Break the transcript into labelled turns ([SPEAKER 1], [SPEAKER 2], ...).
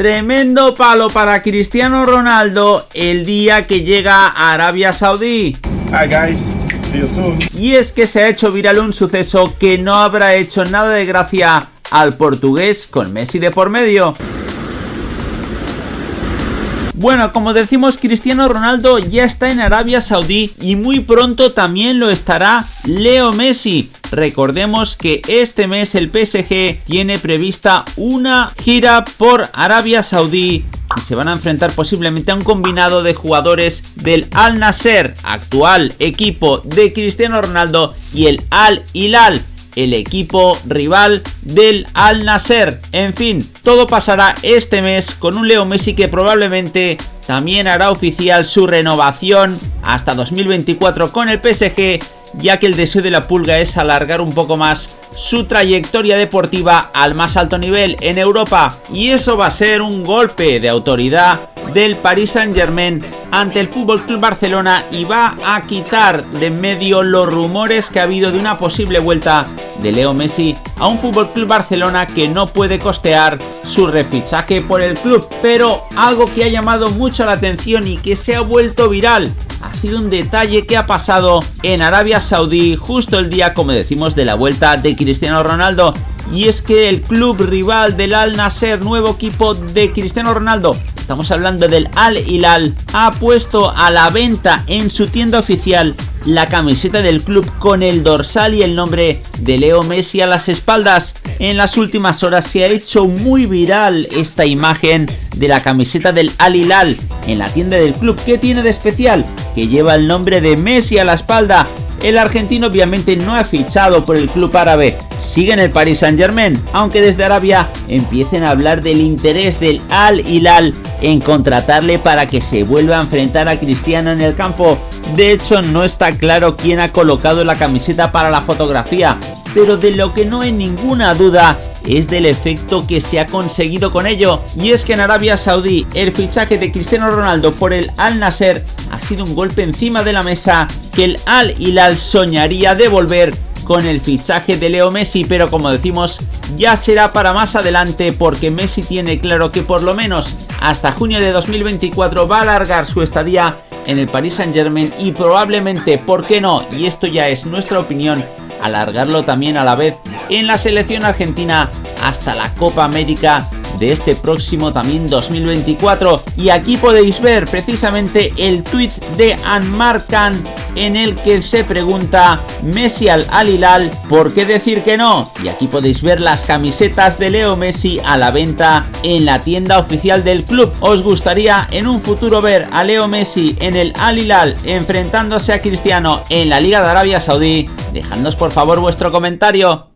[SPEAKER 1] Tremendo palo para Cristiano Ronaldo el día que llega a Arabia Saudí.
[SPEAKER 2] Hi guys, see you soon.
[SPEAKER 1] Y es que se ha hecho viral un suceso que no habrá hecho nada de gracia al portugués con Messi de por medio. Bueno, como decimos, Cristiano Ronaldo ya está en Arabia Saudí y muy pronto también lo estará Leo Messi. Recordemos que este mes el PSG tiene prevista una gira por Arabia Saudí y se van a enfrentar posiblemente a un combinado de jugadores del Al Nasser, actual equipo de Cristiano Ronaldo, y el Al Hilal, el equipo rival del Al Nasser. En fin, todo pasará este mes con un Leo Messi que probablemente también hará oficial su renovación hasta 2024 con el PSG, ya que el deseo de la pulga es alargar un poco más su trayectoria deportiva al más alto nivel en Europa. Y eso va a ser un golpe de autoridad del Paris Saint Germain ante el Fútbol Club Barcelona y va a quitar de medio los rumores que ha habido de una posible vuelta de Leo Messi a un Fútbol Club Barcelona que no puede costear su refichaje por el club, pero algo que ha llamado mucho la atención y que se ha vuelto viral ha sido un detalle que ha pasado en Arabia Saudí justo el día, como decimos, de la vuelta de Cristiano Ronaldo. Y es que el club rival del Al Nasser, nuevo equipo de Cristiano Ronaldo, estamos hablando del Al Hilal, ha puesto a la venta en su tienda oficial la camiseta del club con el dorsal y el nombre de Leo Messi a las espaldas. En las últimas horas se ha hecho muy viral esta imagen de la camiseta del Al Hilal en la tienda del club. ¿Qué tiene de especial? Que lleva el nombre de Messi a la espalda. El argentino obviamente no ha fichado por el club árabe, sigue en el Paris Saint Germain, aunque desde Arabia empiecen a hablar del interés del Al Hilal en contratarle para que se vuelva a enfrentar a Cristiano en el campo. De hecho no está claro quién ha colocado la camiseta para la fotografía, pero de lo que no hay ninguna duda es del efecto que se ha conseguido con ello. Y es que en Arabia Saudí el fichaje de Cristiano Ronaldo por el Al Nasser un golpe encima de la mesa que el Al Hilal soñaría devolver con el fichaje de Leo Messi, pero como decimos, ya será para más adelante porque Messi tiene claro que por lo menos hasta junio de 2024 va a alargar su estadía en el Paris Saint Germain y probablemente, ¿por qué no? Y esto ya es nuestra opinión, alargarlo también a la vez en la selección argentina hasta la Copa América de este próximo también 2024 y aquí podéis ver precisamente el tweet de Anmar Khan en el que se pregunta Messi al Hilal ¿por qué decir que no? Y aquí podéis ver las camisetas de Leo Messi a la venta en la tienda oficial del club. ¿Os gustaría en un futuro ver a Leo Messi en el Al Hilal enfrentándose a Cristiano en la Liga de Arabia Saudí? Dejadnos por favor vuestro comentario.